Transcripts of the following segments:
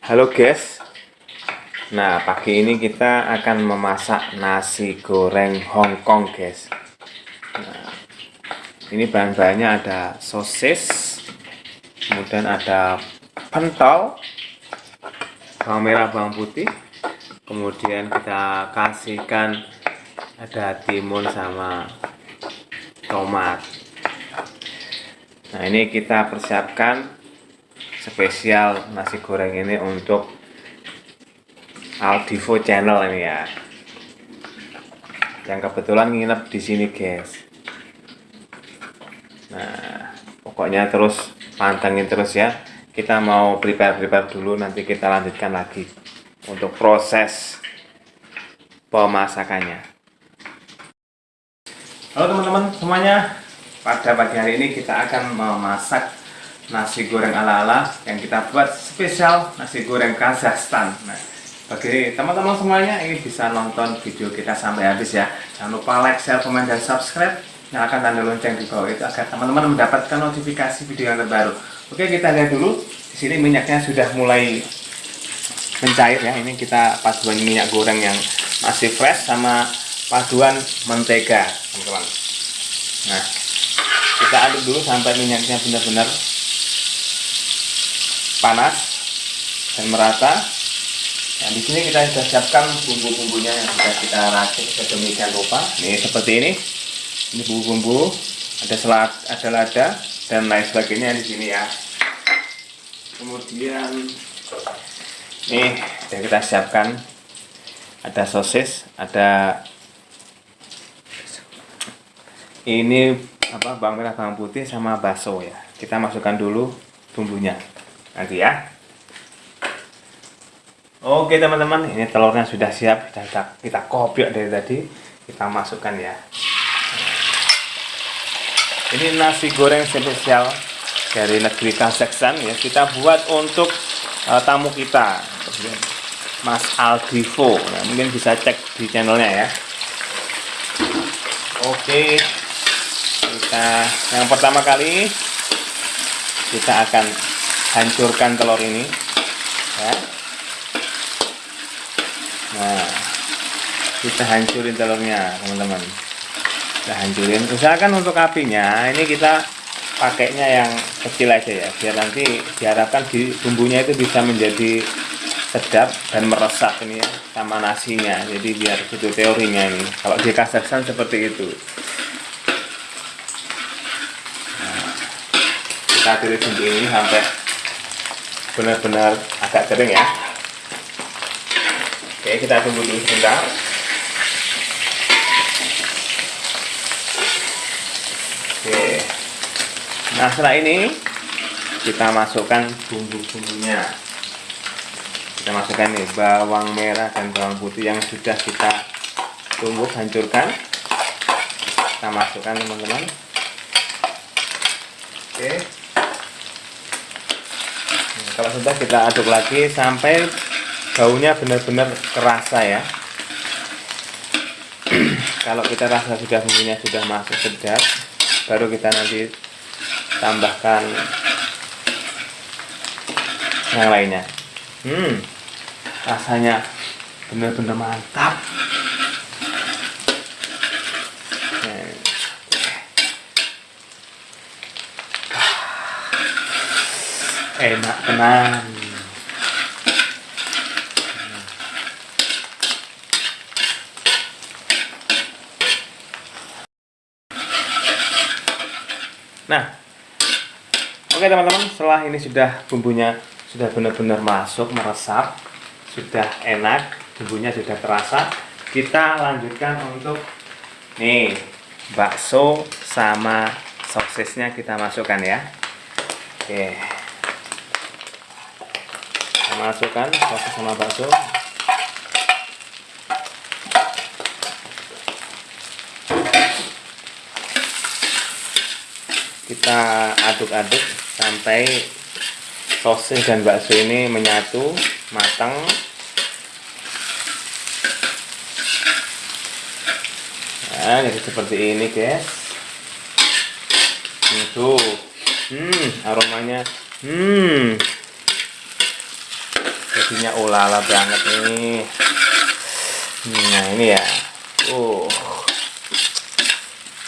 Halo guys. Nah pagi ini kita akan memasak nasi goreng Hongkong guys. Nah, Ini bahan-bahannya ada sosis Kemudian ada pentol Bawang merah, bawang putih. Kemudian kita kasihkan Ada timun sama tomat. Nah ini kita persiapkan spesial nasi goreng ini untuk Aldivo channel ini ya. Yang kebetulan nginep di sini guys. Nah pokoknya terus pantengin terus ya. Kita mau prepare prepare dulu nanti kita lanjutkan lagi untuk proses pemasakannya. Halo teman-teman semuanya. Pada pagi hari ini kita akan memasak nasi goreng ala-ala yang kita buat spesial nasi goreng Kazakhstan. Nah bagi teman-teman semuanya ini bisa nonton video kita sampai habis ya. Jangan lupa like, share, komen, dan subscribe. Nyalakan tanda lonceng di bawah itu agar teman-teman mendapatkan notifikasi video yang terbaru. Oke kita lihat dulu. Di sini minyaknya sudah mulai mencair ya. Ini kita paduan minyak goreng yang masih fresh sama paduan mentega teman-teman. Nah kita aduk dulu sampai minyaknya benar-benar panas dan merata. Nah, di sini kita sudah siapkan bumbu-bumbunya yang sudah kita racik sedemikian rupa. Ini seperti ini. Ini bumbu-bumbu, ada selat, ada lada dan lain sebagainya di sini ya. Kemudian ini sudah kita siapkan ada sosis, ada ini apa bawang merah bawang putih sama bakso ya. Kita masukkan dulu bumbunya nanti ya. Oke teman-teman ini telurnya sudah siap kita kita kopiok dari tadi. Kita masukkan ya. Ini nasi goreng spesial dari negeri Kazakhstan ya. Kita buat untuk uh, tamu kita Mas Aldivo nah, mungkin bisa cek di channelnya ya. Oke. Kita yang pertama kali kita akan hancurkan telur ini ya. nah kita hancurin telurnya teman-teman. Kita hancurin. Usahakan untuk apinya ini kita pakainya yang kecil aja ya biar nanti diharapkan di bumbunya itu bisa menjadi sedap dan meresap ini ya sama nasinya. Jadi biar itu teorinya ini. Kalau di Kazakhstan seperti itu. Nah, kita tulis bumbu ini sampai benar-benar agak kering ya. Oke kita tunggu dulu sebentar. Oke. Nah setelah ini kita masukkan bumbu-bumbunya. Kita masukkan nih bawang merah dan bawang putih yang sudah kita tumbuk hancurkan. Kita masukkan teman-teman. Oke kalau sudah kita aduk lagi sampai baunya benar-benar kerasa ya. Kalau kita rasa sudah bumbunya sudah masuk sedap baru kita nanti tambahkan yang lainnya. Hmm rasanya benar-benar mantap enak tenang. Nah oke teman-teman. Setelah ini sudah bumbunya sudah benar-benar masuk meresap sudah enak bumbunya sudah terasa kita lanjutkan untuk nih bakso sama sosisnya kita masukkan ya. Oke masukkan sosis sama bakso. Kita aduk-aduk sampai sosis dan bakso ini menyatu matang. Nah jadi seperti ini guys. Itu hmm aromanya hmm nasinya ulala banget nih. Nah ini ya. Uh.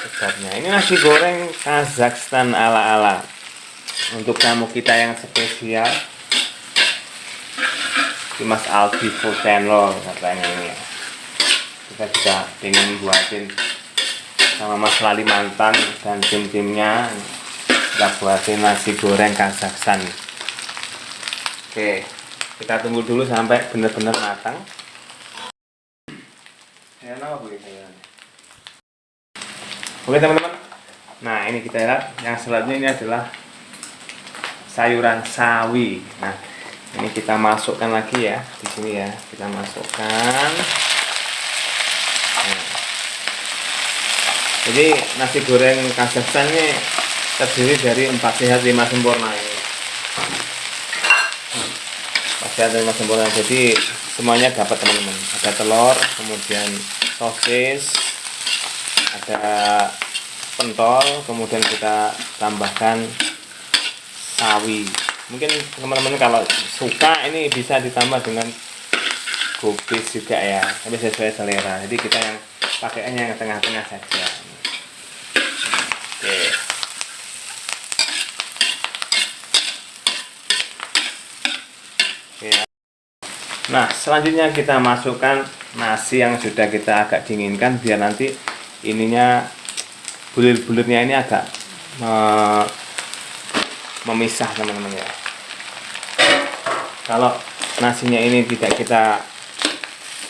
Sedapnya ini nasi goreng Kazakhstan ala-ala. Untuk tamu kita yang spesial. Mas Aldi Fotenlo katanya ini ya. Kita juga ingin buatin sama Mas Lali Mantan dan tim-timnya. Kita buatin nasi goreng Kazakhstan. Oke kita tunggu dulu sampai benar-benar matang. Ya oke teman-teman. Nah ini kita lihat. Yang selanjutnya ini adalah sayuran sawi. Nah ini kita masukkan lagi ya di sini ya. Kita masukkan. Nah. jadi nasi goreng Kazakhstan ini terdiri dari empat sehat lima sempurna ini sehat lima sempurna jadi semuanya dapat teman-teman. Ada telur kemudian sosis ada pentol kemudian kita tambahkan sawi. Mungkin teman-teman kalau suka ini bisa ditambah dengan kubis juga ya. Tapi sesuai selera. Jadi kita yang pakainya yang tengah-tengah saja oke oke nah selanjutnya kita masukkan nasi yang sudah kita agak dinginkan biar nanti ininya bulir-bulirnya ini agak memisah teman-teman ya. Kalau nasinya ini tidak kita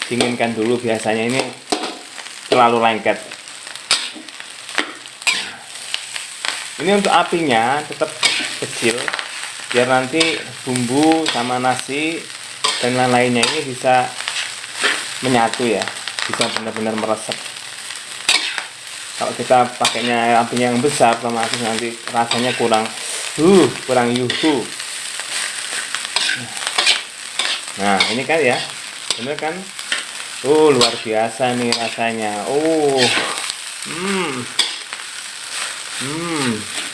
dinginkan dulu biasanya ini terlalu lengket. Ini untuk apinya tetap kecil biar nanti bumbu sama nasi dan lain-lainnya ini bisa menyatu ya. Bisa benar-benar meresap kalau kita pakainya apinya yang besar otomatis nanti rasanya kurang uh kurang yuhu. Nah ini kan ya. Bener kan? Uh luar biasa nih rasanya. Uh hmm. Hmm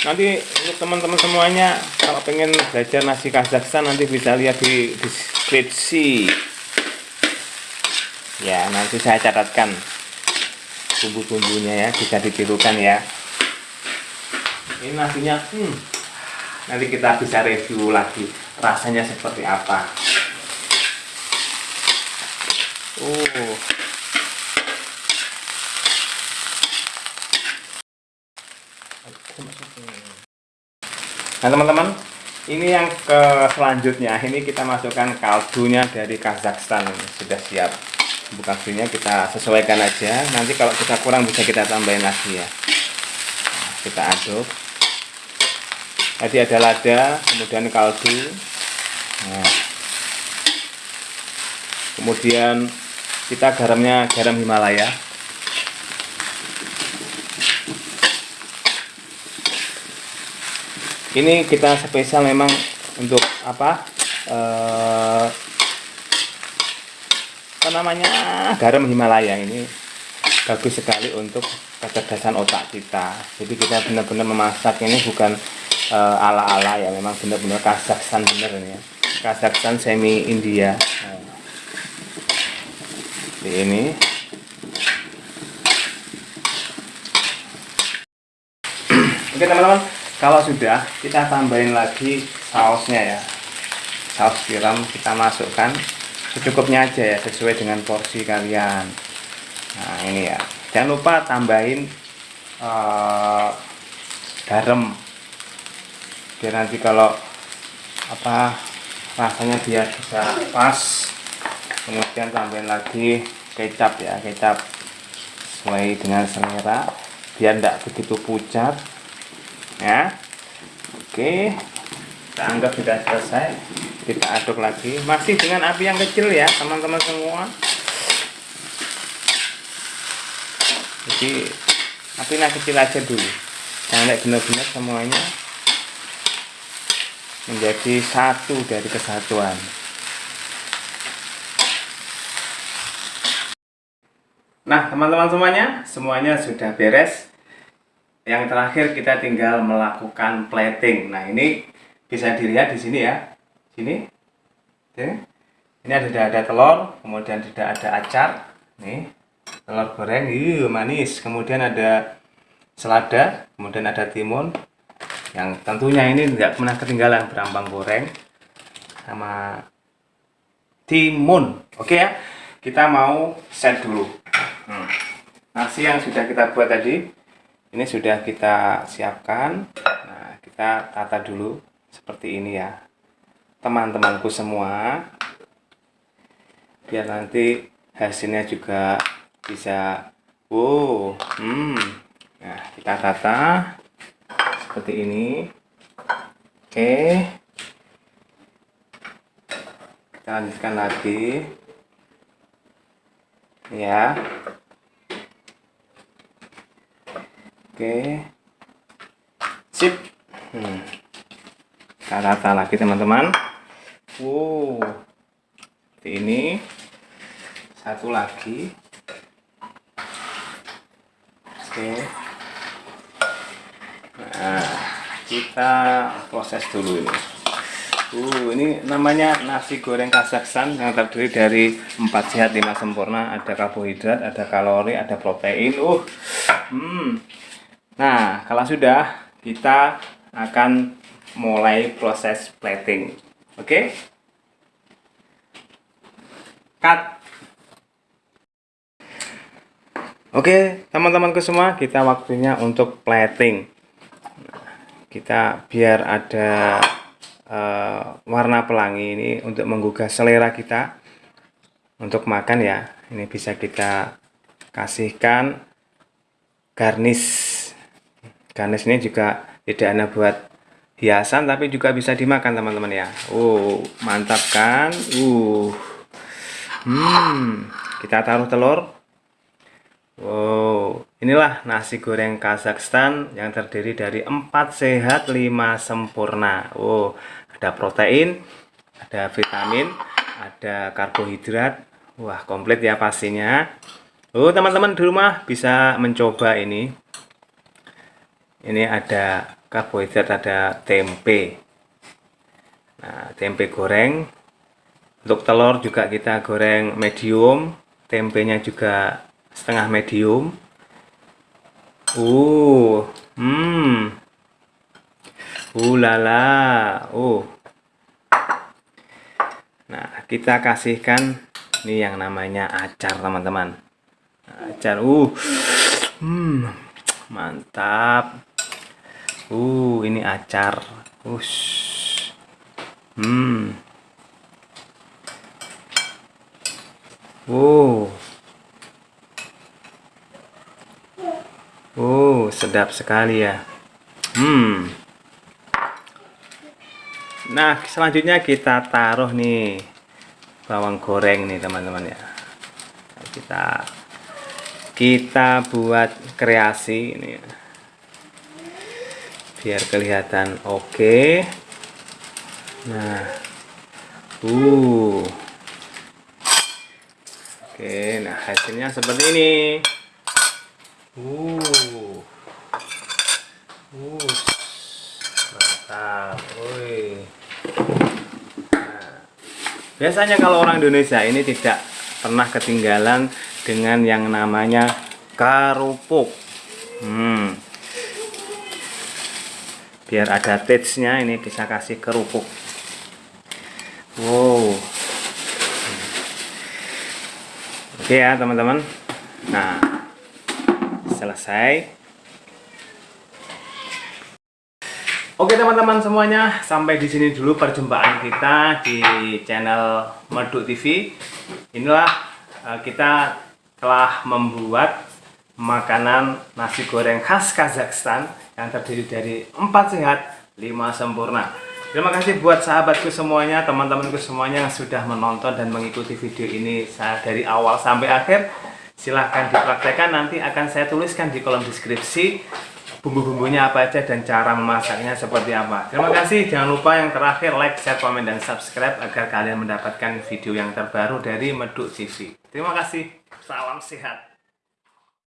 nanti untuk teman-teman semuanya kalau pengen belajar nasi Kazakhstan nanti bisa lihat di deskripsi. Ya nanti saya catatkan bumbu-bumbunya ya bisa ditirukan ya. Ini nasinya hmm, nanti kita bisa review lagi rasanya seperti apa nah teman-teman ini yang ke selanjutnya. Ini kita masukkan kaldunya dari Kazakhstan. Sudah siap. Kaldunya kita sesuaikan aja. Nanti kalau kita kurang bisa kita tambahin lagi ya. Nah, kita aduk. Tadi ada lada kemudian kaldu. Nah. kemudian kita garamnya garam Himalaya ini kita spesial memang untuk apa eh, apa namanya garam Himalaya. Ini bagus sekali untuk kecerdasan otak kita. Jadi kita benar-benar memasak ini bukan uh, ala-ala ya memang benar-benar Kazakhstan bener ini ya. Kazakhstan semi India nah, ini. Oke teman-teman kalau sudah kita tambahin lagi sausnya ya. Saus tiram kita masukkan. Secukupnya aja ya sesuai dengan porsi kalian. Nah ini ya. Jangan lupa tambahin uh, garam. Biar nanti kalau apa rasanya dia bisa pas. Kemudian tambahin lagi kecap ya kecap sesuai dengan selera. Biar tidak begitu pucat ya. Oke. Kita anggap sudah selesai. Kita aduk lagi. Masih dengan api yang kecil ya teman-teman semua. Jadi apinya kecil aja dulu. Jangan benar-benar semuanya menjadi satu dari kesatuan. Nah teman-teman semuanya semuanya sudah beres yang terakhir kita tinggal melakukan plating. Nah ini bisa dilihat di sini ya. Sini. Oke. Ini ada tidak ada telur kemudian tidak ada acar. Nih telur goreng iya manis. Kemudian ada selada kemudian ada timun. Yang tentunya ini tidak pernah ketinggalan berambang goreng sama timun. Oke ya kita mau set dulu. Hmm. nasi yang sudah kita buat tadi ini sudah kita siapkan. Nah kita tata dulu seperti ini ya. Teman-temanku semua. Biar nanti hasilnya juga bisa wow hmm. Nah kita tata seperti ini. Oke. Kita lanjutkan lagi. Ya oke. Sip. Hmm. kita rata lagi teman-teman. Wow. Seperti ini. Satu lagi. Oke. Nah kita proses dulu ini. Uh, ini namanya nasi goreng Kazakhstan yang terdiri dari empat sehat lima sempurna. Ada karbohidrat, ada kalori, ada protein. Uh, hmm. Nah, kalau sudah kita akan mulai proses plating. Oke? Okay? Cut. Oke, teman-temanku semua, kita waktunya untuk plating. kita biar ada uh, warna pelangi ini untuk menggugah selera kita untuk makan ya ini bisa kita kasihkan garnish garnish ini juga tidak hanya buat hiasan tapi juga bisa dimakan teman-teman ya Oh mantap kan uh hmm kita taruh telur Wow, inilah nasi goreng Kazakhstan yang terdiri dari empat sehat lima sempurna. Wow, ada protein, ada vitamin, ada karbohidrat. Wah, komplit ya pastinya. Oh, teman-teman di rumah bisa mencoba ini. Ini ada karbohidrat, ada tempe. Nah, tempe goreng. Untuk telur juga kita goreng medium, tempenya juga setengah medium. Uh, hmm, Ulala. Uh. Nah, kita kasihkan ini yang namanya acar, teman-teman. Acar. Uh. Hmm. Mantap. Uh, ini acar. Ush. Hmm. Uh. Oh, sedap sekali ya. Hmm. Nah, selanjutnya kita taruh nih bawang goreng nih teman-teman ya. Kita kita buat kreasi ini ya. Biar kelihatan oke. Okay. Nah. Uh. Oke, nah hasilnya seperti ini. Uh. Uh. Mantap. Woi. Biasanya kalau orang Indonesia ini tidak pernah ketinggalan dengan yang namanya kerupuk. Hmm. Biar ada taste-nya ini bisa kasih kerupuk. Wow. Oke ya teman-teman. Nah, selesai Oke teman-teman semuanya, sampai di sini dulu perjumpaan kita di channel Meduk TV. Inilah uh, kita telah membuat makanan nasi goreng khas Kazakhstan yang terdiri dari empat sehat, lima sempurna. Terima kasih buat sahabatku semuanya, teman-temanku semuanya yang sudah menonton dan mengikuti video ini saya dari awal sampai akhir. Silahkan dipraktekkan, nanti akan saya tuliskan di kolom deskripsi bumbu-bumbunya apa aja dan cara memasaknya seperti apa. Terima kasih. Jangan lupa yang terakhir like, share, komen, dan subscribe agar kalian mendapatkan video yang terbaru dari Meduk TV. Terima kasih. Salam sehat.